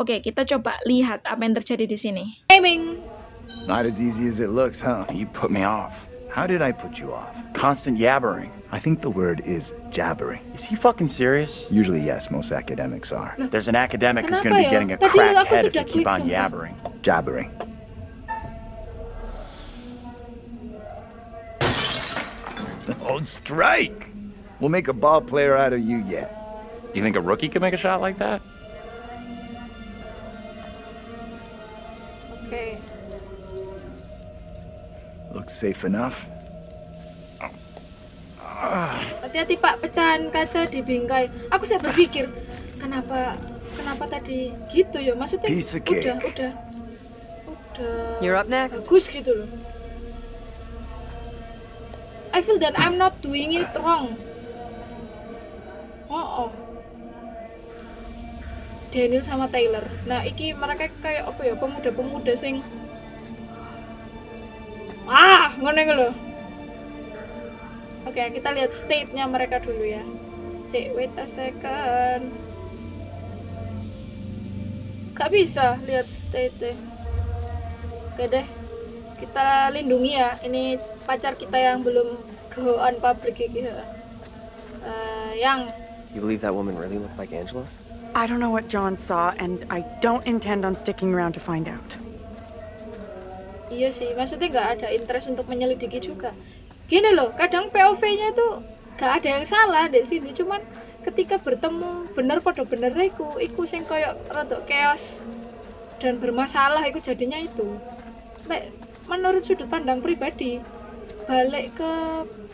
Oke, kita coba lihat apa yang terjadi di sini. Aiming. Not as easy as it looks, huh? You put me off. How did I put you off? Constant yabbering. I think the word is jabbering. Is he fucking serious? Usually, yes, most academics are. There's an academic who's gonna be getting a Tadi cracked head if sudah you keep on sumpah. yabbering. Jabbering. Oh, strike! We'll make a ball player out of you yet. Do you think a rookie could make a shot like that? Safe enough. Hati-hati Pak, pecahan kaca di bingkai. Aku saya berpikir, kenapa kenapa tadi gitu ya? Maksudnya Piece of udah cake. udah udah You're up next. bagus gitu loh. I feel that I'm not doing it wrong. Oh, oh. Daniel sama Taylor. Nah, iki mereka kayak apa ya? Pemuda-pemuda sing ngono iku lho. Oke, kita lihat state-nya mereka dulu ya. Si, wait a second. Gak bisa lihat state-nya. Oke deh. Kita lindungi ya. Ini pacar kita yang belum go on public ya. Eh, yang You believe that woman really looked like Angela? I don't know what John saw, and I don't intend on sticking around to find out. Iya sih, maksudnya nggak ada interest untuk menyelidiki juga. Gini loh, kadang POV-nya tuh nggak ada yang salah di sini, cuman ketika bertemu bener pada bener iku, iku sing koyo rada chaos dan bermasalah iku jadinya itu. Nek menurut sudut pandang pribadi, balik ke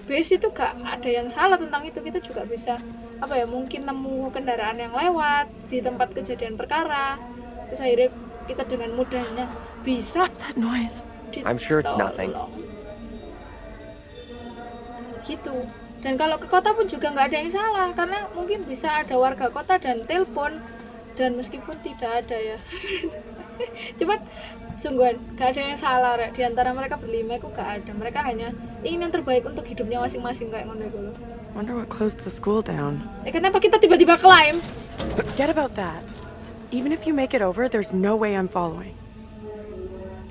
base itu gak ada yang salah tentang itu kita juga bisa apa ya mungkin nemu kendaraan yang lewat di tempat kejadian perkara terus akhirnya kita dengan mudahnya bisa What's that noise? I'm sure it's nothing. gitu dan kalau ke kota pun juga nggak ada yang salah karena mungkin bisa ada warga kota dan telepon dan meskipun tidak ada ya cuman sungguhan gak ada yang salah Rek. di antara mereka berlima itu gak ada mereka hanya ingin yang terbaik untuk hidupnya masing-masing kayak ngono lho. Wonder what closed the school down. Eh kenapa kita tiba-tiba climb? Forget about that. Even if you make it over, there's no way I'm following.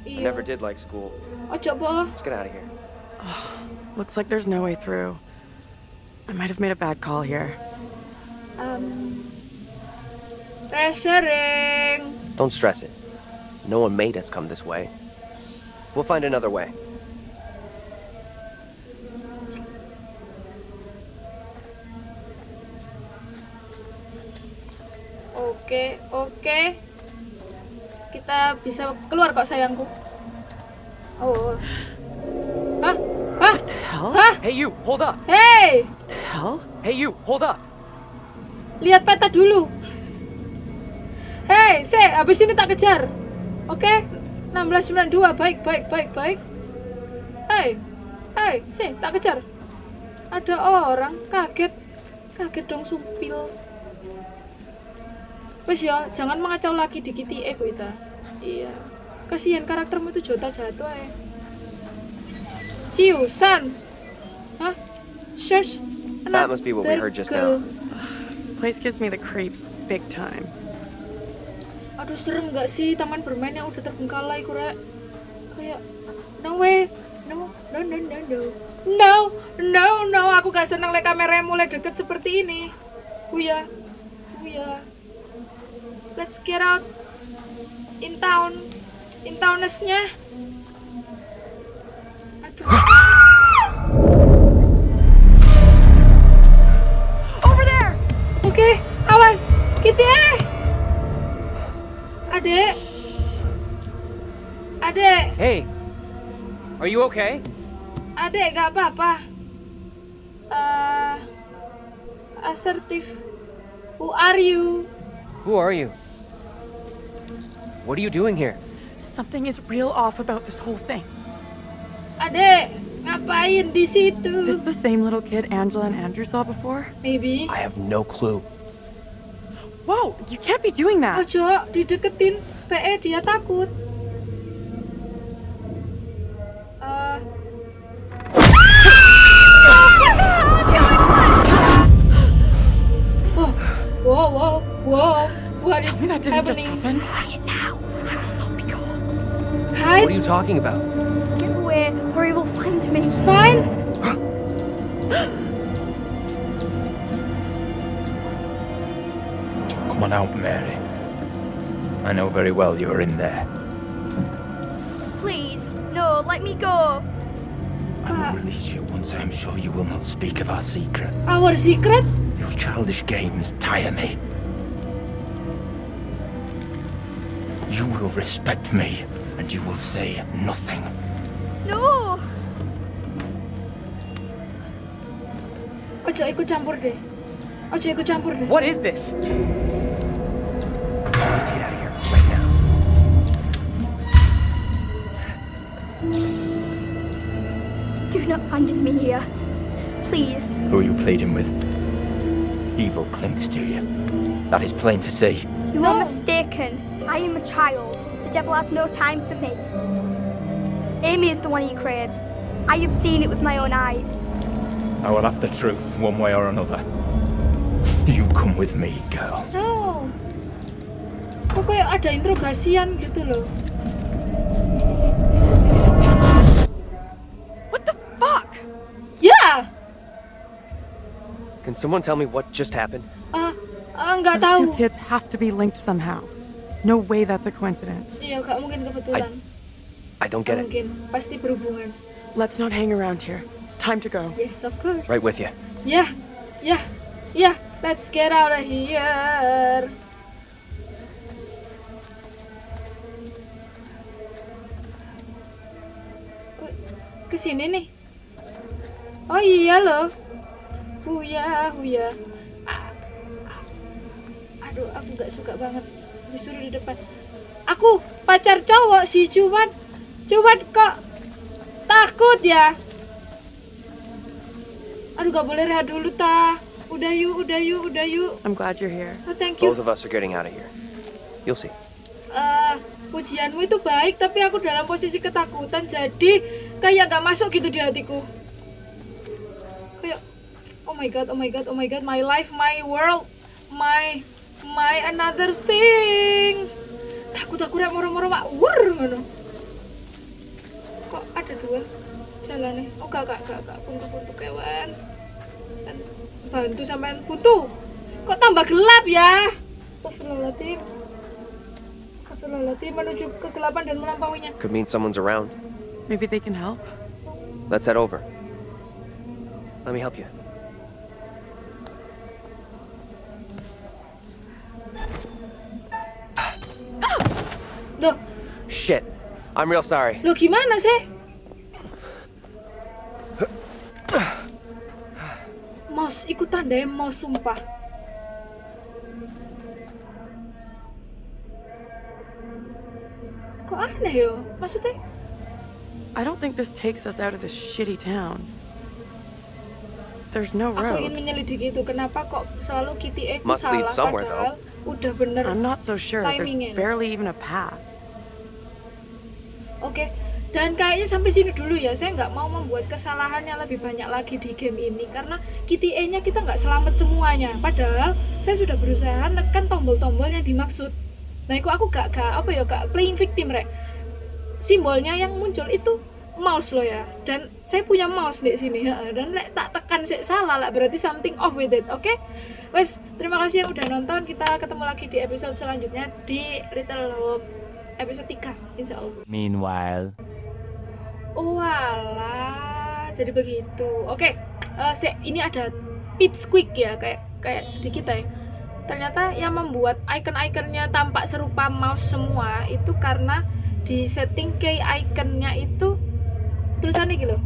I never did like school. Ojo po. Let's get out of here. Oh, Looks like there's no way through. I might have made a bad call here. Um, pressuring. Don't stress it. No one made us come this way. We'll find another way. Okay, oke. Kita bisa keluar kok sayangku. Oh. Hah? Hah? Hah? Hey, you, hold up. Hey, Hell? Hey, you, hold up. lihat peta dulu. Hey, se, habis ini tak kejar. Oke? 1692, baik, baik, baik, baik. Hey, hey, se, tak kejar. Ada orang, kaget. Kaget dong, sumpil. Wes ya, jangan mengacau lagi di KTA, Bu Ita iya kasihan karaktermu itu jota jatuh eh ciusan hah search That must be what we heard just now. This place gives me the creeps big time. Aduh serem gak sih taman bermain yang udah terbengkalai kura. Kayak no way, no, no, no, no, no. No, no, no, aku gak seneng lihat kamera mulai deket seperti ini. Buya, buya. Let's get out in town in townesnya Aduh Over there! Oke, awas. Kitty, eh. Adek. Adek, Hey, are you okay? adek gak apa-apa. Eh, asertif. Who are you? Who are you? What are you doing here? Something is real off about this whole thing. Ade, ngapain di situ? This the same little kid Angela and Andrew saw before? Maybe. I have no clue. Whoa, you can't be doing that. Ojo, dideketin. PE dia takut. Eh, Whoa, whoa, whoa, whoa. What Tell is me that didn't just happening? happen. Hide, What are you talking about? Get away, or he will find me. fine. Come on out, Mary. I know very well you're in there. Please, no, let me go. I will release you once I am sure you will not speak of our secret. Our secret? Your childish games tire me. You will respect me, and you will say nothing. No! Ojo ikut campur deh. Ojo ikut campur deh. What is this? Let's get out of here right now. Do not abandon me here. Please. Who are you pleading with? Evil clings to you. That is plain to see. You are mistaken. I am a child. The devil has no time for me. Amy is the one he craves. I have seen it with my own eyes. I will have the truth one way or another. You come with me, girl. No. Kok ada interogasian gitu loh. What the fuck? Yeah. Can someone tell me what just happened? ah, ah, nggak Those two kids have to be linked somehow. No way that's a coincidence. Iya, nggak mungkin kebetulan. I don't Nggak get it. mungkin, pasti berhubungan. Let's not hang around here. It's time to go. Yes, of course. Right with you. Ya, ya, ya. Let's get out of here. Ke sini nih. Oh iya loh. Huya, huya. A- nggak suka banget disuruh di depan aku pacar cowok sih cuman cuman kok takut ya aduh gak boleh rehat dulu ta udah yuk udah yuk udah yuk I'm glad you're here. oh, thank you Both of us are getting out of here. You'll see. Eh, pujianmu itu baik tapi aku dalam posisi ketakutan jadi kayak gak masuk gitu di hatiku kayak oh my god oh my god oh my god my life my world my my another thing. Takut aku rek moro-moro mak wur ngono. Kok ada dua jalan nih oh gak gak gak gak. Buntu buntu kewan bantu sampean butuh kok tambah gelap ya? Astagfirullahaladzim. Astagfirullahaladzim menuju kegelapan dan melampauinya. Could mean someone's around. Maybe they can help. Let's head over. Let me help you. Loh, Shit. I'm real sorry. Loh gimana sih? Mouse, ikut tandanya mouse sumpah. Kok aneh yo? Maksudnya? I don't think this takes us out of this shitty town. There's no Aku ingin road. menyelidiki itu kenapa kok selalu Kitty Eku Must lead salah somewhere, padahal udah bener I'm not so sure. There's timingnya. barely even a path. Oke, dan kayaknya sampai sini dulu ya. Saya nggak mau membuat kesalahan yang lebih banyak lagi di game ini karena Kitty E-nya kita nggak selamat semuanya. Padahal saya sudah berusaha nekan tombol-tombol yang dimaksud. Nah, itu aku gak, gak apa ya, gak playing victim rek. Simbolnya yang muncul itu mouse loh ya. Dan saya punya mouse di sini ya. Dan lek tak tekan sih salah lah berarti something off with it. Oke? Wes, terima kasih yang udah nonton. Kita ketemu lagi di episode selanjutnya di Little Hope episode 3 insya Allah. Meanwhile, Walah, jadi begitu. Oke, eh, se- ini ada pips quick ya, kayak kayak di kita ya. Ternyata yang membuat icon-iconnya tampak serupa mouse semua itu karena di setting key iconnya itu tulisannya gitu.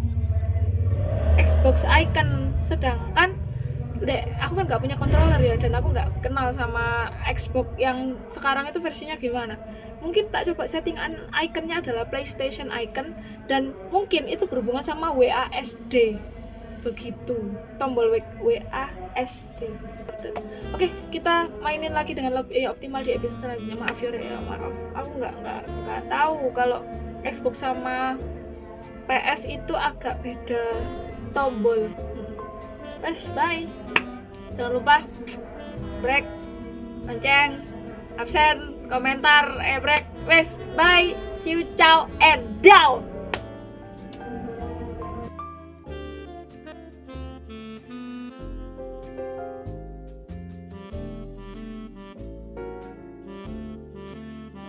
Xbox icon, sedangkan Dek, aku kan nggak punya controller ya dan aku nggak kenal sama Xbox yang sekarang itu versinya gimana. Mungkin tak coba setting an- iconnya adalah PlayStation icon dan mungkin itu berhubungan sama WASD. Begitu. Tombol WASD. Oke, kita mainin lagi dengan lebih eh, optimal di episode selanjutnya. Maaf ya, maaf. Aku nggak nggak nggak tahu kalau Xbox sama PS itu agak beda tombol. Wes, bye. Jangan lupa subscribe, lonceng, absen, komentar, ebrek. Wes, bye. See you, ciao, and down.